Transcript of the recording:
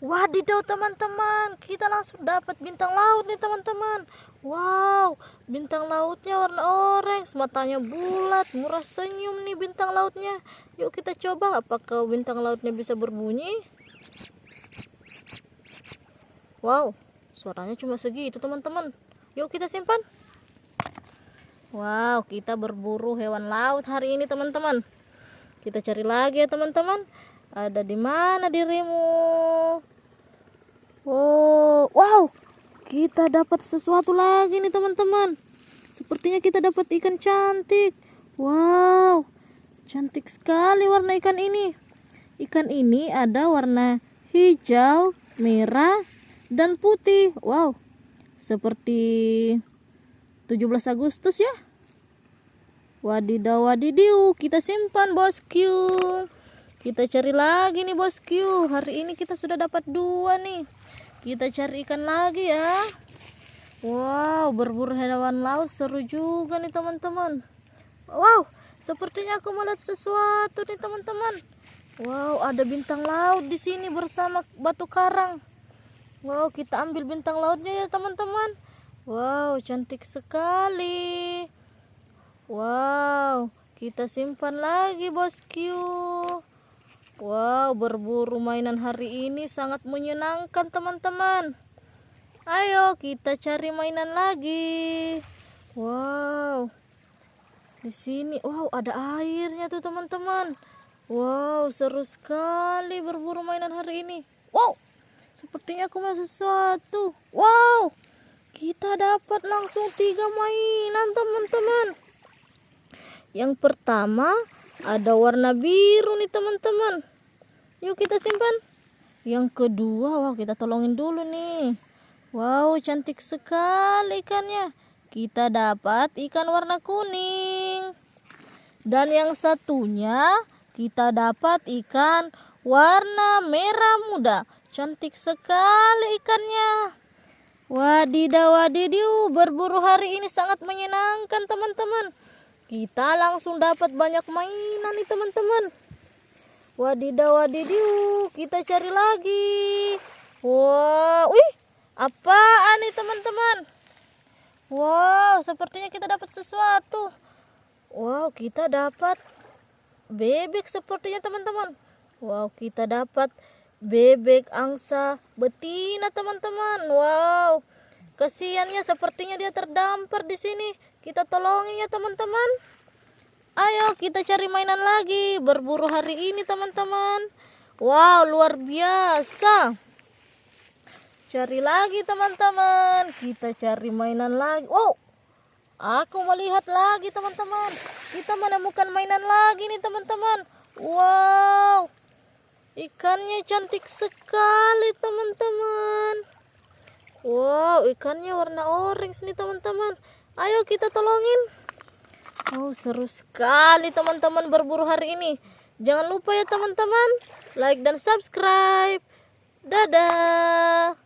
Wadidaw teman-teman, kita langsung dapat bintang laut nih teman-teman. Wow, bintang lautnya warna orange, matanya bulat, murah senyum nih bintang lautnya. Yuk kita coba apakah bintang lautnya bisa berbunyi. Wow, suaranya cuma segitu teman-teman. Yuk kita simpan. Wow, kita berburu hewan laut hari ini teman-teman. Kita cari lagi ya teman-teman. Ada di mana dirimu? Oh, wow. Kita dapat sesuatu lagi nih teman-teman. Sepertinya kita dapat ikan cantik. Wow. Cantik sekali warna ikan ini. Ikan ini ada warna hijau, merah, dan putih. Wow. Seperti 17 Agustus ya. Wadidaw wadidiu, kita simpan bosku. Kita cari lagi nih bosku. Hari ini kita sudah dapat dua nih. Kita cari ikan lagi ya. Wow, berburu hewan laut seru juga nih teman-teman. Wow, sepertinya aku melihat sesuatu nih teman-teman. Wow, ada bintang laut di sini bersama batu karang. Wow, kita ambil bintang lautnya ya teman-teman. Wow, cantik sekali. Wow, kita simpan lagi bosku. Wow, berburu mainan hari ini sangat menyenangkan teman-teman. Ayo kita cari mainan lagi. Wow. Di sini, wow, ada airnya tuh teman-teman. Wow, seru sekali berburu mainan hari ini. Wow. Sepertinya aku masih sesuatu. Wow. Kita dapat langsung tiga mainan teman-teman. Yang pertama ada warna biru nih teman-teman yuk kita simpan. Yang kedua wah kita tolongin dulu nih. Wow cantik sekali ikannya. Kita dapat ikan warna kuning. Dan yang satunya kita dapat ikan warna merah muda. Cantik sekali ikannya. Wadidaw wadidiu berburu hari ini sangat menyenangkan teman-teman. Kita langsung dapat banyak mainan nih teman-teman wadidaw wadidiu kita cari lagi. Wow wih apaan nih teman-teman? Wow sepertinya kita dapat sesuatu. Wow kita dapat bebek sepertinya teman-teman. Wow kita dapat bebek angsa betina teman-teman. Wow kasihannya sepertinya dia terdampar di sini. Kita tolongin ya teman-teman. Ayo kita cari mainan lagi. Berburu hari ini teman-teman. Wow luar biasa. Cari lagi teman-teman. Kita cari mainan lagi. Wow. Aku melihat lagi teman-teman. Kita menemukan mainan lagi nih teman-teman. Wow. Ikannya cantik sekali teman-teman. Wow ikannya warna orange nih teman-teman ayo kita tolongin oh seru sekali teman-teman berburu hari ini. Jangan lupa ya teman-teman like dan subscribe. Dadah